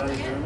Thank you.